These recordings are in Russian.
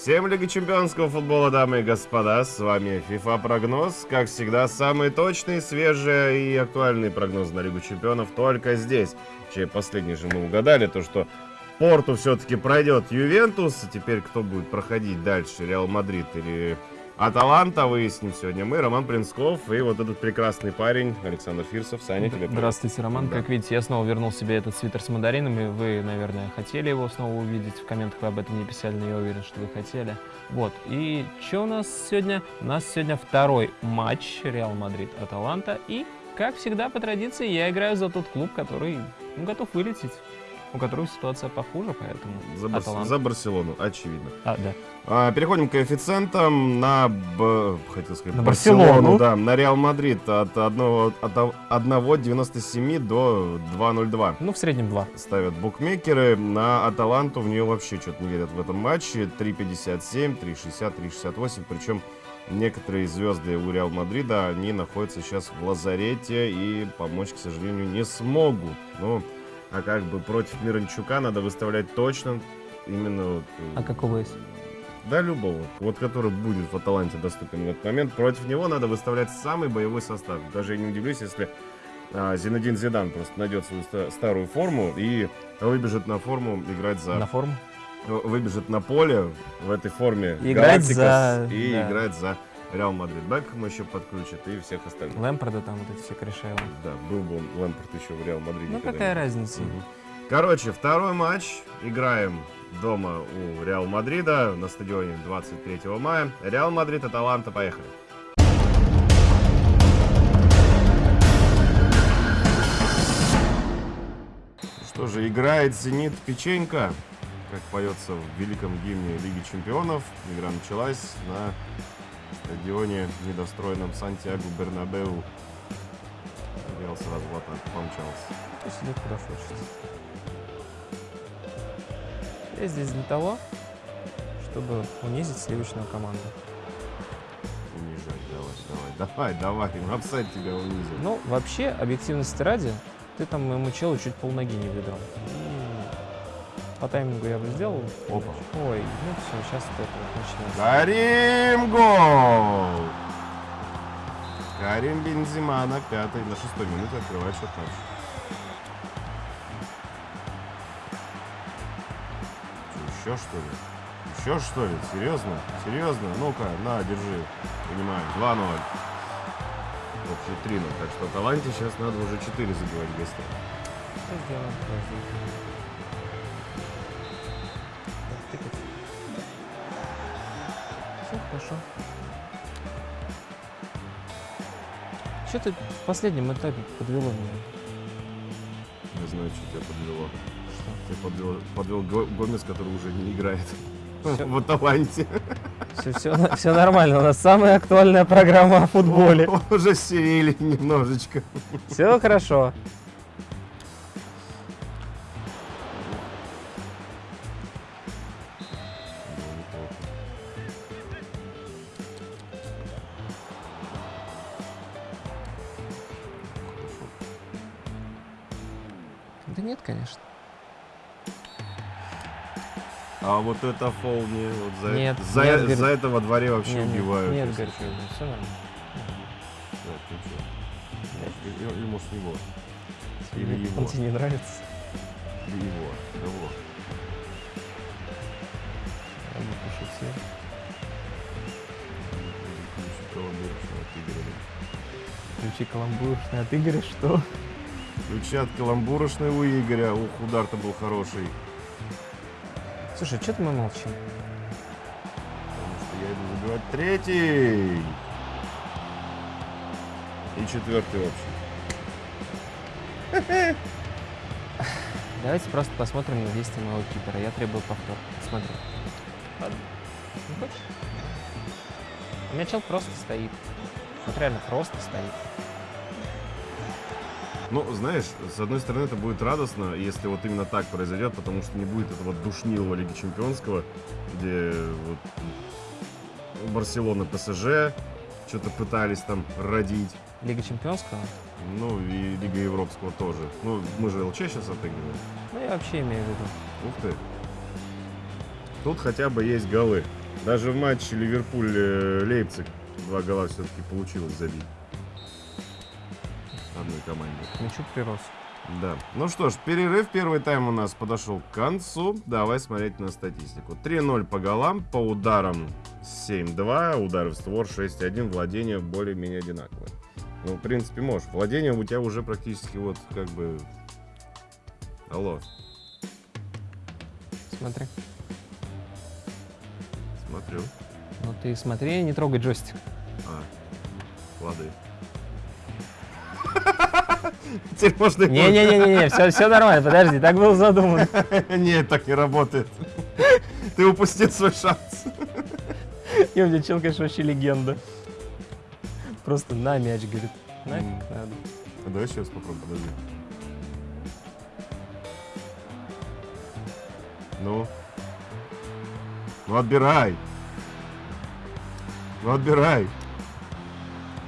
Всем Лига Чемпионского футбола, дамы и господа, с вами FIFA Прогноз. Как всегда, самый точный, свежий и актуальный прогноз на Лигу Чемпионов только здесь. Чей последний же мы угадали, то что Порту все-таки пройдет Ювентус, а теперь кто будет проходить дальше, Реал Мадрид или Аталанта, выясним сегодня мы, Роман Принсков и вот этот прекрасный парень Александр Фирсов. Саня, тебе привет. Здравствуйте, Роман. Да. Как видите, я снова вернул себе этот свитер с мандаринами. Вы, наверное, хотели его снова увидеть. В комментах вы об этом не писали, но я уверен, что вы хотели. Вот. И что у нас сегодня? У нас сегодня второй матч Реал Мадрид-Аталанта. И, как всегда, по традиции, я играю за тот клуб, который ну, готов вылететь. У которого ситуация похуже, поэтому За, Аталанта. за Барселону, очевидно. А, да. А, переходим к коэффициентам на, Б- хотел сказать, На Барселону. да, на Реал Мадрид от 1, от 1,97 до 2,02 Ну, в среднем два. ставят букмекеры. На Аталанту в нее вообще что-то не верят в этом матче. 3,57, 3,60, 3,68. Причем некоторые звезды у Реал Мадрида, они находятся сейчас в лазарете и помочь, к сожалению, не смогут. Ну, а как бы против Миранчука надо выставлять точно именно... вот, э, А какого есть? да, любого. Вот который будет в Аталанте доступен в этот момент. Против него надо выставлять самый боевой состав. Даже я не удивлюсь, если а, Зинедин Зидан просто найдет свою ста- старую форму и выбежит на форму играть за... На форму? Выбежит на поле в этой форме И играть Галактикос за- И да. играть за Реал Мадрид. Бекхэм еще подключит и всех остальных. Лэмпарда там вот эти все корешаевы. Да, был бы он Лэмпард еще в Реал Мадриде. Ну, какая разница? Мгм. Короче, второй матч. Играем дома у Реал Мадрида на стадионе 23 мая. Реал Мадрид, Аталанта, поехали. Что же, играет «Зенит» Печенька, как поется в великом гимне Лиги Чемпионов. Игра началась на стадионе недостроенном Сантьяго Бернабеу. Реал сразу в атаку помчался. Пусть идет куда хочет. Я здесь для того, чтобы унизить сливочную команду. Унижай, давай, давай, давай, давай, апсайд тебя унизил. Ну, вообще, объективности ради, ты там моему челу чуть полноги не выдрал. По таймингу я бы сделал. Опа. Ой, ну все, сейчас вот это вот начинается. Карим гол! Карим Бензима на пятой, на шестой минуте открывает счет матча. Еще что ли? Еще что ли? Серьезно? Серьезно? Ну-ка, на, держи. Понимаю. 2-0. Общий 3-0. Так что Таланте сейчас надо уже 4 забивать гостях. Что сделаем? Хорошо. Что ты в последнем этапе подвело меня? Не знаю, что тебя подвело. Что? Тебя подвел, подвел Го- Гомес, который уже не играет Всё. в Аталанте. Все, все, все нормально. У нас самая актуальная программа о футболе. Уже серили немножечко. Все хорошо. Да нет, конечно. А вот это фол не вот за, Нет, за, нет, за говорит. это во дворе вообще Нет, нет, убивают. Нет, если говорит, все нормально. Да, ты? Или, может его. Или его. Он тебе не нравится? Или его. Кого? Я бы пошутил. Ключи каламбуршные от Игоря, что? Ключи от каламбурочной у Игоря. Ух, удар-то был хороший. Слушай, что-то мы молчим. Потому что я иду забивать третий. И четвертый общий. Давайте просто посмотрим на действия моего кипера. Я требую повтор. Смотри. Ладно. Не хочешь? У меня чел просто стоит. Вот реально просто стоит. Ну, знаешь, с одной стороны, это будет радостно, если вот именно так произойдет, потому что не будет этого душнилого Лиги Чемпионского, где вот Барселона, ПСЖ что-то пытались там родить. Лига Чемпионского? Ну, и Лига Европского тоже. Ну, мы же ЛЧ сейчас отыгрываем. Ну, я вообще имею в виду. Ух ты. Тут хотя бы есть голы. Даже в матче Ливерпуль-Лейпциг два гола все-таки получилось забить. Одной команде. К мячу прирос. Да. Ну что ж, перерыв. Первый тайм у нас подошел к концу. Давай смотреть на статистику. 3-0 по голам, по ударам 7-2, удары в створ 6-1, владение более-менее одинаковое. Ну, в принципе, можешь. Владение у тебя уже практически вот как бы... Алло, Смотри. смотрю. Ну ты смотри, не трогай джойстик. А, лады. Теперь можно... и Не-не-не-не, все, все нормально, подожди, так было задумано. Нет, так не работает. Ты упустил свой шанс. И у чел, конечно, вообще легенда. Просто на мяч, говорит. Нафиг надо. А Давай сейчас попробуем, подожди. Ну? Ну отбирай! Ну отбирай!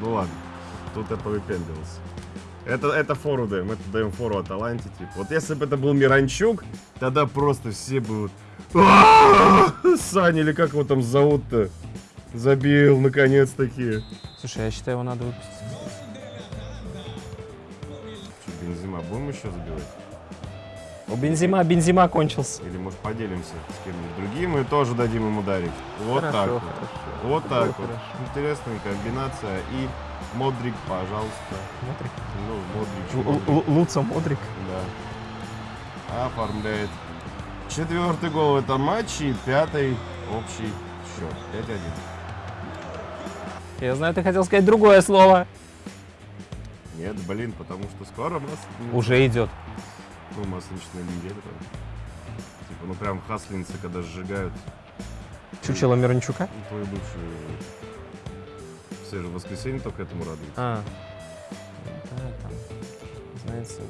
Ну ладно, тут я повыпендривался. Это, это фору даем, это даем фору от Аланти, типа. Вот если бы это был Миранчук, тогда просто все. «А-а-а!» Саня, или как его там зовут-то? Забил, наконец-таки. Слушай, я считаю, его надо выпустить. Что, Бензима, будем еще забивать? У Бензима, Бензима кончился. Или, может, поделимся с кем-нибудь другим и тоже дадим ему ударить. Вот Хорошо, так вот. хорошо. Вот так вот. Интересная комбинация. И Модрик, пожалуйста. Смотри. Ну, Модрик, Л- Луца Модрик. Да. Оформляет. Четвертый гол в этом матче и пятый общий счет. 5-1. Я знаю, ты хотел сказать другое слово. Нет, блин, потому что скоро нас... Уже идет. Ну, масленичная неделя там. Типа, ну прям хаслинцы, когда сжигают. Чучело Мирончука. Ну, твою бывшую... Все же в воскресенье только этому радуются. А. Да, там, знаете,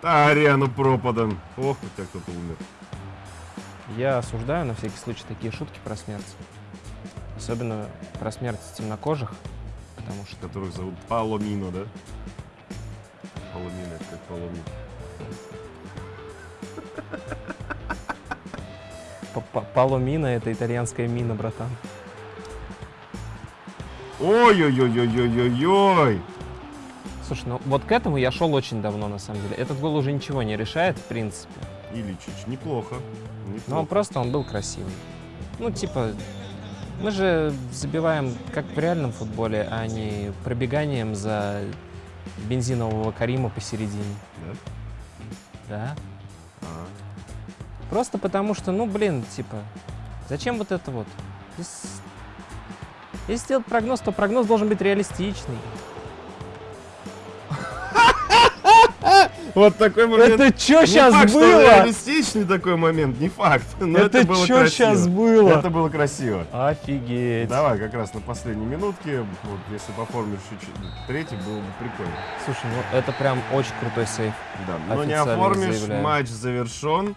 Ариану пропадом. Ох, у тебя кто-то умер. я осуждаю на всякий случай такие шутки про смерть. Особенно про смерть темнокожих, потому что Которых зовут Паломино, да? Паломино, это как Паломино. Паломина — это итальянская мина, братан. Ой-ой-ой-ой-ой-ой-ой! Слушай, ну вот к этому я шел очень давно, на самом деле. Этот гол уже ничего не решает, в принципе. Иличич, неплохо. Но неплохо. он просто, он был красивый. Ну, типа, мы же забиваем как в реальном футболе, а не пробеганием за бензинового Карима посередине. Да? Да? А, Просто потому что, ну, блин, типа, зачем вот это вот? Если, если сделать прогноз, то прогноз должен быть реалистичный. Вот такой момент. Это что Не сейчас факт, что было? реалистичный такой момент, не факт. Но это, Это было что красиво. сейчас было? Это было красиво. Офигеть. Давай как раз на последней минутке, вот, если поформишь чуть-чуть третий, было бы прикольно. Слушай, ну это прям очень крутой сейф. Да, но не Официально оформишь, заявляю. матч завершен.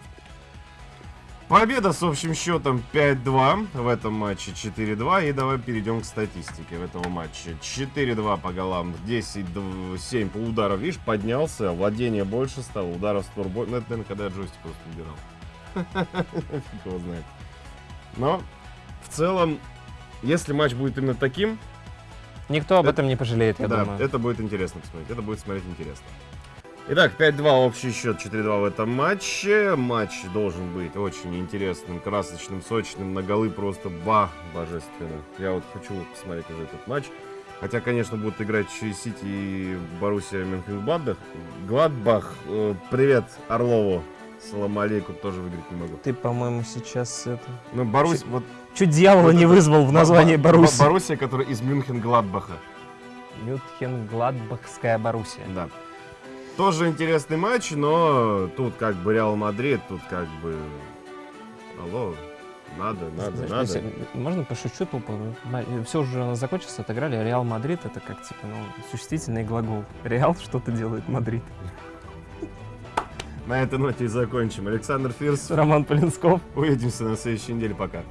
Победа с общим счетом 5-2 в этом матче 4-2. И давай перейдем к статистике в этом матче. 4-2 по голам, 10-7 по ударам. Видишь, поднялся, владение больше стало, ударов створ больше. Ну, это, наверное, когда я джойстик просто убирал. Фиг его знает. Но в целом, если матч будет именно таким, Никто об Это- этом не пожалеет, я да, думаю. это будет интересно посмотреть. Это будет смотреть интересно. Итак, 5-2 общий счет, 4-2 в этом матче. Матч должен быть очень интересным, красочным, сочным, на голы просто бах, божественно. Я вот хочу посмотреть уже этот матч. Хотя, конечно, будут играть Сити и Боруссия Мюнхен-Гладбах. Гладбах, э, привет Орлову. Салам алейкум, тоже выиграть не могу. Ты, по-моему, сейчас это... Ну, Боруссия, вот... Чуть дьявола Вот не это- вызвал в названии Бо- Бо- Боруссии. Боруссия, которая из Мюнхен-Гладбаха. Мёнхенгладбахская Боруссия. Да. Тоже интересный матч, но тут как бы Реал Мадрид, тут как бы... Алло, надо, надо, Знаешь, надо. если- Можно пошучу тупо? Все уже у нас закончилось, отыграли. Реал Мадрид это как типа, ну, существительный глагол. Реал что-то делает Мадрид. На этой ноте и закончим. Александр Фирсов. Роман Полинсков. Увидимся на следующей неделе. Пока.